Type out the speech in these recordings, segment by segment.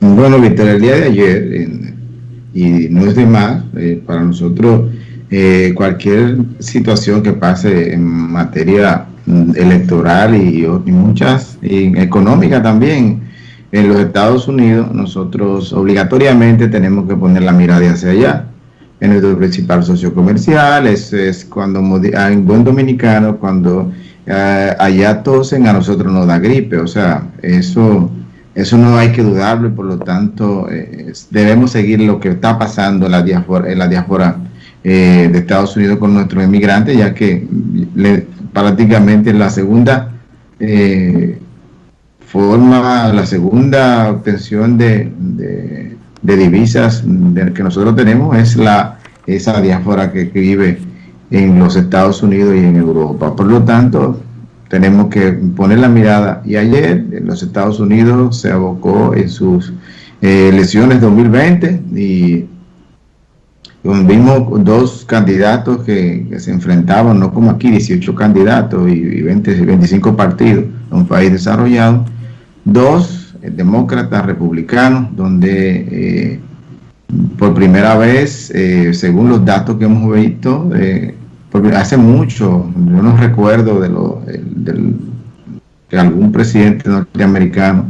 Bueno, Víctor, el día de ayer, y no es de más, eh, para nosotros eh, cualquier situación que pase en materia mm, electoral y, muchas, y económica también, en los Estados Unidos, nosotros obligatoriamente tenemos que poner la mirada hacia allá. En nuestro principal socio comercial, es, es cuando, en buen dominicano, cuando eh, allá tosen, a nosotros nos da gripe, o sea, eso eso no hay que dudarlo y por lo tanto eh, debemos seguir lo que está pasando en la diáspora, la diáspora eh, de Estados Unidos con nuestros inmigrantes, ya que prácticamente la segunda eh, forma, la segunda obtención de, divisas que nosotros tenemos es la esa diáspora que vive en los Estados Unidos y en Europa. Por lo tanto, tenemos que poner la mirada. Y ayer en los Estados Unidos se abocó en sus eh, elecciones 2020 y vimos dos candidatos que, se enfrentaban, no como aquí, 18 candidatos y, 20, 25 partidos, un país desarrollado, dos eh, demócratas republicanos, donde eh, por primera vez, según los datos que hemos visto, hace mucho, yo no recuerdo de lo, que algún presidente norteamericano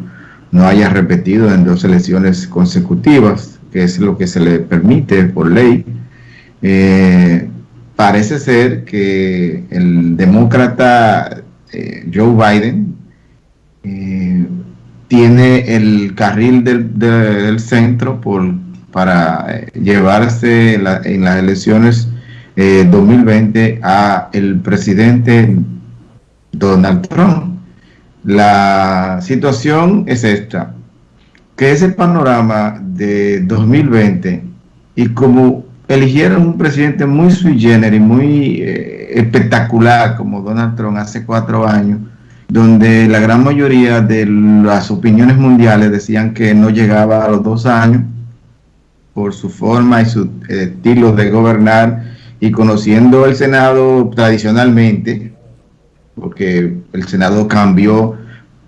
no haya repetido en dos elecciones consecutivas, que es lo que se le permite por ley. Eh, parece ser que el demócrata eh, Joe Biden eh, tiene el carril del, centro por, para llevarse en las elecciones 2020 eh, a el presidente Donald Trump. La situación es esta, que es el panorama de 2020 y como eligieron un presidente muy sui generis, muy eh, espectacular como Donald Trump hace cuatro años, donde la gran mayoría de las opiniones mundiales decían que no llegaba a los dos años por su forma y su estilo de gobernar y conociendo el Senado tradicionalmente, porque el Senado cambió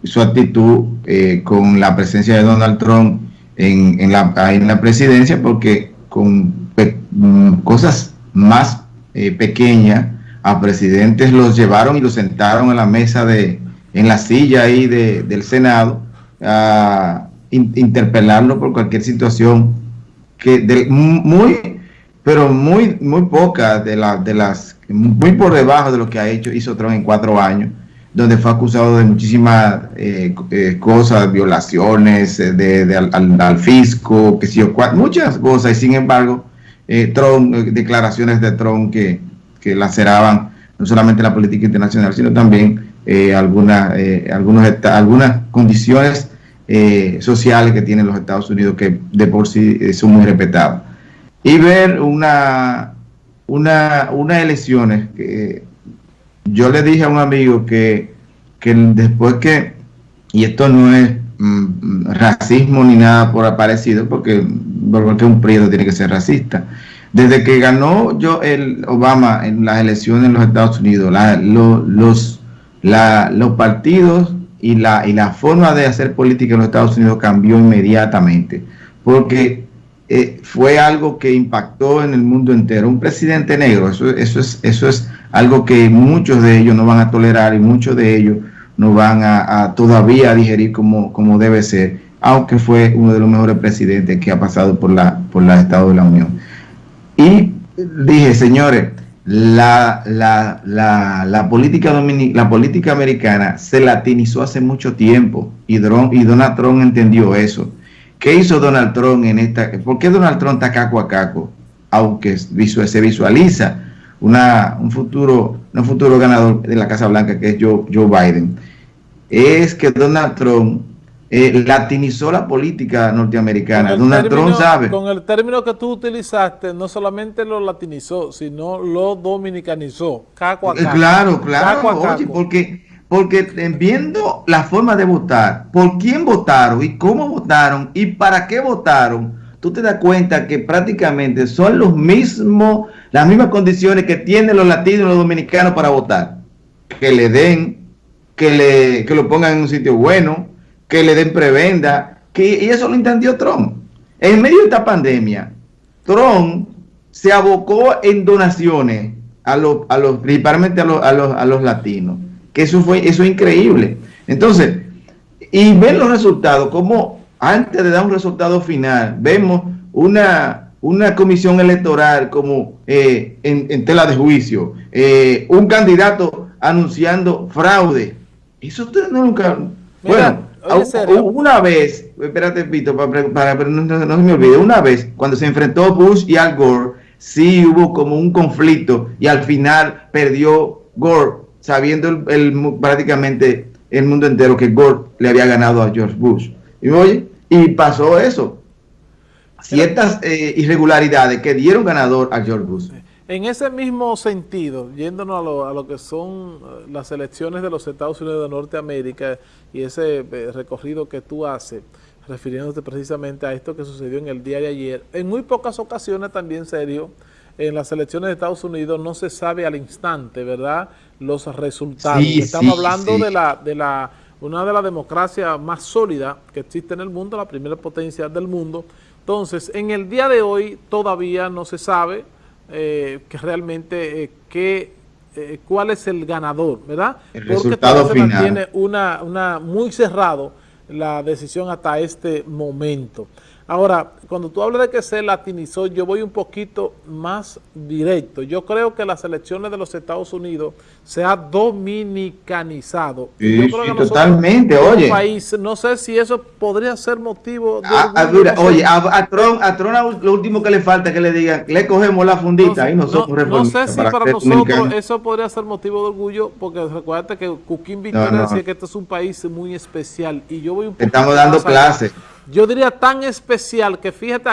su actitud eh, con la presencia de Donald Trump en, la, en la, presidencia, porque con mm, cosas más eh, pequeñas a presidentes los llevaron y los sentaron en la mesa de, en la silla ahí del Senado a interpelarlo por cualquier situación que de, muy pero muy, muy pocas de, de las, muy por debajo de lo que ha hecho, hizo Trump en cuatro años, donde fue acusado de muchísimas eh, eh, cosas, violaciones eh, de, al, fisco, que sí, muchas cosas, y sin embargo, Trump, declaraciones de Trump que, que laceraban no solamente la política internacional, sino también algunas, algunos, algunas condiciones sociales que tienen los Estados Unidos que de por sí son muy respetadas y ver una, una, unas elecciones que yo le dije a un amigo que, que después que, y esto no es mm, racismo ni nada por aparecido, porque, porque un prieto tiene que ser racista. Desde que ganó yo el Obama en las elecciones en los Estados Unidos, los, los partidos y la, y la forma de hacer política en los Estados Unidos cambió inmediatamente, porque eh, fue algo que impactó en el mundo entero. Un presidente negro, eso, eso, es, eso es algo que muchos de ellos no van a tolerar y muchos de ellos no van a, todavía digerir como, debe ser, aunque fue uno de los mejores presidentes que ha pasado por la, por la Estado de la Unión. Y dije, señores, la, la, la, la política, la política americana se latinizó hace mucho tiempo y, y Donald Trump entendió eso. ¿Qué hizo Donald Trump en esta? ¿Por qué Donald Trump está caco a caco? Aunque se visualiza una, un, futuro, un futuro ganador de la Casa Blanca, que es Joe, Joe Biden. Es que Donald Trump eh, latinizó la política norteamericana. Donald Trump sabe. Con el término que tú utilizaste, no solamente lo latinizó, sino lo dominicanizó. Caco a eh, caco. Claro, claro. Oye, porque porque viendo la forma de votar, por quién votaron y cómo votaron y para qué votaron, tú te das cuenta que prácticamente son los mismos, las mismas condiciones que tienen los latinos y los dominicanos para votar. Que le den, que, le, que lo pongan en un sitio bueno, que le den prebenda, que y eso lo entendió Trump. En medio de esta pandemia, Trump se abocó en donaciones a los, a los principalmente a los, a los, a los latinos. Eso fue, eso es increíble. Entonces, y ver los resultados, como antes de dar un resultado final, vemos una, una comisión electoral como eh, en, tela de juicio, eh, un candidato anunciando fraude. Eso usted nunca... bueno, una vez, espérate, Pito, para, para, no, no, se me olvide, una vez, cuando se enfrentó Bush y Al Gore, sí hubo como un conflicto y al final perdió Gore, sabiendo el, prácticamente el mundo entero que Gore le había ganado a George Bush. Y oye, y pasó eso. Ciertas eh, irregularidades que dieron ganador a George Bush. En ese mismo sentido, yéndonos a lo, a lo, que son eh, las elecciones de los Estados Unidos de Norteamérica y ese eh, recorrido que tú haces, refiriéndote precisamente a esto que sucedió en el día de ayer, en muy pocas ocasiones también, serio, en las elecciones de Estados Unidos no se sabe al instante, ¿verdad?, los resultados. Estamos hablando de la de la una de las democracias más sólidas que existe en el mundo, la primera potencia del mundo. Entonces, en el día de hoy todavía no se sabe eh, que realmente eh, qué, eh, cuál es el ganador, ¿verdad? El Porque resultado se mantiene una, una muy cerrado la decisión hasta este momento. Ahora, cuando tú hablas de que se latinizó, yo voy un poquito más directo. Yo creo que las elecciones de los Estados Unidos se ha dominicanizado. Sí, totalmente, oye. País, no sé si eso podría ser motivo de... Ah, ah, oye, a, Trump, a Trump lo último que le falta es que le digan, le cogemos la fundita y no somos No sé si para, nosotros eso podría ser motivo de orgullo, porque recuerda que Cuquín Victoria decía que este es un país muy especial y yo voy un poco... Estamos dando clases yo diría tan especial que fíjate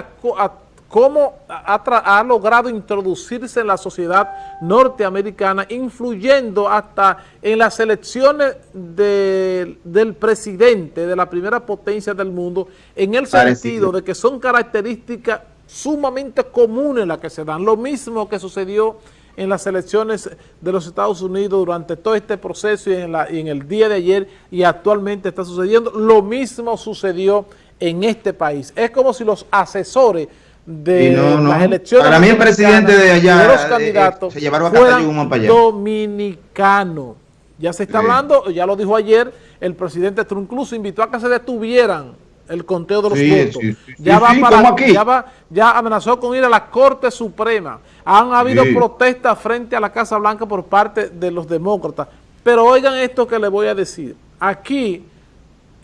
cómo ha, logrado introducirse en la sociedad norteamericana, influyendo hasta en las elecciones del presidente de la primera potencia del mundo, en el sentido de que son características sumamente comunes las que se dan. Lo mismo que sucedió en las elecciones de los Estados Unidos durante todo este proceso y en, y en el día de ayer y actualmente está sucediendo. Lo mismo sucedió en este país. Es como si los asesores de las elecciones para mí el presidente de allá de los eh, candidatos se llevaron a fueran dominicanos. Ya se está hablando, ya lo dijo ayer, el presidente Trump incluso invitó a que se detuvieran el conteo de los votos. ya va para ya va, ya amenazó con ir a la Corte Suprema. Han habido protestas frente a la Casa Blanca por parte de los demócratas. Pero oigan esto que les voy a decir. Aquí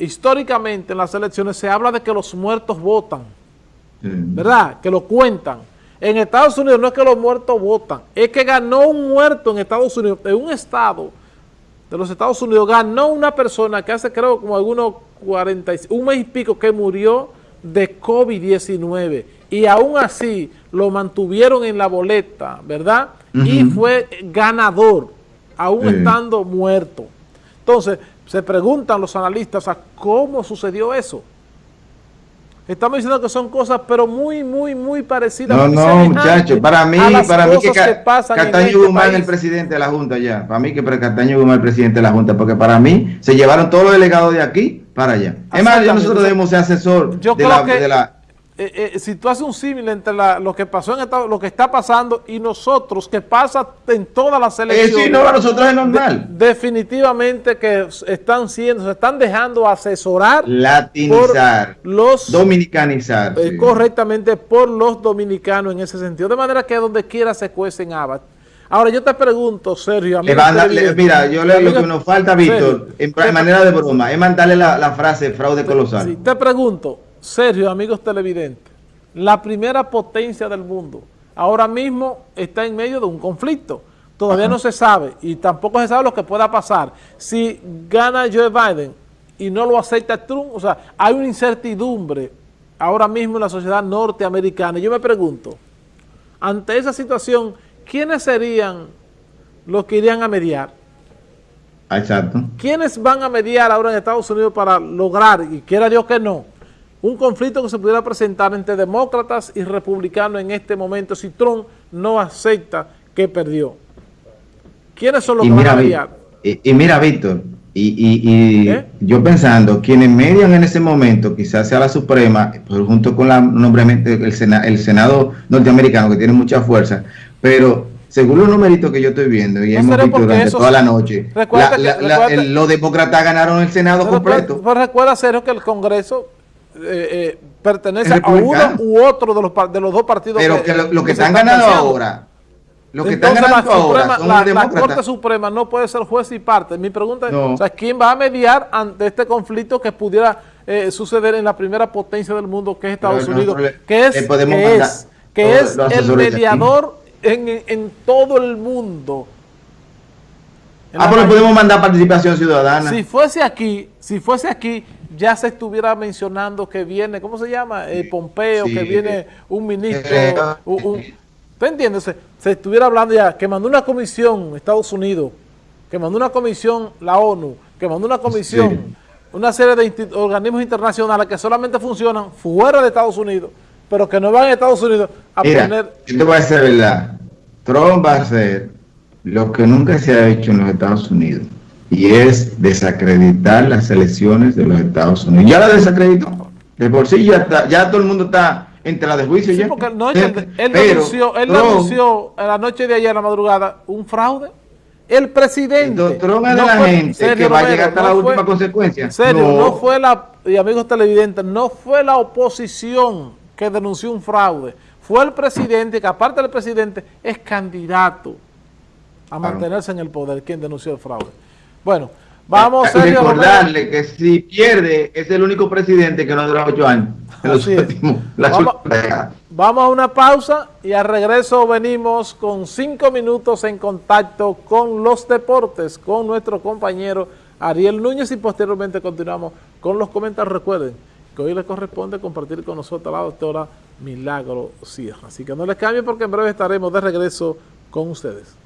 históricamente en las elecciones se habla de que los muertos votan, ¿verdad? Que lo cuentan. En Estados Unidos no es que los muertos votan, es que ganó un muerto en Estados Unidos, en un estado de los Estados Unidos, ganó una persona que hace creo como algunos 40, un mes y pico que murió de COVID-19 y aún así lo mantuvieron en la boleta, ¿verdad? Y fue ganador, aún estando muerto. Entonces, se preguntan los analistas a cómo sucedió eso. Estamos diciendo que son cosas, pero muy, muy, muy parecidas. No, no, muchachos, para mí, para mí que, Cataño este Guzmán es el presidente de la Junta ya. Para mí que Cataño Guzmán es el presidente de la Junta, porque para mí se llevaron todos los delegados de aquí para allá. Es más, nosotros debemos ser asesor de la eh, eh, si tú haces un símil entre lo que pasó en Estados, lo que está pasando y nosotros, que pasa en todas las elecciones. Eh, sí, no, nosotros es normal. definitivamente que están siendo, se están dejando asesorar. Latinizar. los, dominicanizar. Eh, correctamente por los dominicanos en ese sentido. De manera que donde quiera se cuecen habas. Ahora yo te pregunto, Sergio. mira, yo le lo que nos falta, Víctor, en, manera de broma, es mandarle la, la frase fraude colosal. Sí, te pregunto, Sergio, amigos televidentes, la primera potencia del mundo ahora mismo está en medio de un conflicto. Todavía no se sabe y tampoco se sabe lo que pueda pasar. Si gana Joe Biden y no lo acepta Trump, o sea, hay una incertidumbre ahora mismo en la sociedad norteamericana. Yo me pregunto, ante esa situación, ¿quiénes serían los que irían a mediar? Exacto. ¿Quiénes van a mediar ahora en Estados Unidos para lograr, y quiera Dios que no, un conflicto que se pudiera presentar entre demócratas y republicanos en este momento si Trump no acepta que perdió. ¿Quiénes son los que van a y, y, mira, Víctor, Y, yo pensando, quienes median en ese momento, quizás sea la Suprema, pues, junto con la nombramiento el, el Senado norteamericano, que tiene mucha fuerza, pero según los numeritos que yo estoy viendo y hemos visto durante toda la noche, los demócratas ganaron el Senado completo. Pero recuerda, Sergio, que el Congreso eh, eh, pertenece a uno u otro de los, de los dos partidos. Pero que, lo, que, están ganando ahora, lo que están ganando ahora son la, la, Corte Suprema no puede ser juez y parte. Mi pregunta es, o sea, ¿quién va a mediar ante este conflicto que pudiera eh, suceder en la primera potencia del mundo, que es Estados Unidos? que es, que es, que es el mediador en, todo el mundo. ah, pero podemos mandar participación ciudadana. Si fuese aquí, si fuese aquí, ya se estuviera mencionando que viene, ¿cómo se llama? Eh, Pompeo, que viene un ministro, eh, un, ¿tú entiendes? Se, estuviera hablando ya, que mandó una comisión Estados Unidos, que mandó una comisión la ONU, que mandó una comisión, una serie de organismos internacionales que solamente funcionan fuera de Estados Unidos pero que no van a Estados Unidos a poner... Yo te voy a decir verdad, Trump va a hacer lo que nunca se ha hecho en los Estados Unidos, y es desacreditar las elecciones de los Estados Unidos. Ya la desacreditó, de por sí ya, ya todo el mundo está entre la de juicio ya. Porque no, él, él, denunció, él denunció en la noche de ayer, a la madrugada, un fraude. El presidente. El Trump es de la gente que va a llegar hasta la última consecuencia. Serio, no fue la, y amigos televidentes, no fue la oposición que denunció un fraude. Fue el presidente, que aparte del presidente, es candidato a mantenerse en el poder, quien denunció el fraude. Bueno, vamos a recordarle que si pierde, es el único presidente que no dura ocho años. vamos, a una pausa y al regreso venimos con cinco minutos en contacto con los deportes, con nuestro compañero Ariel Núñez y posteriormente continuamos con los comentarios. Recuerden, que hoy le corresponde compartir con nosotros a la doctora Milagro Sierra. Así que no les cambien porque en breve estaremos de regreso con ustedes.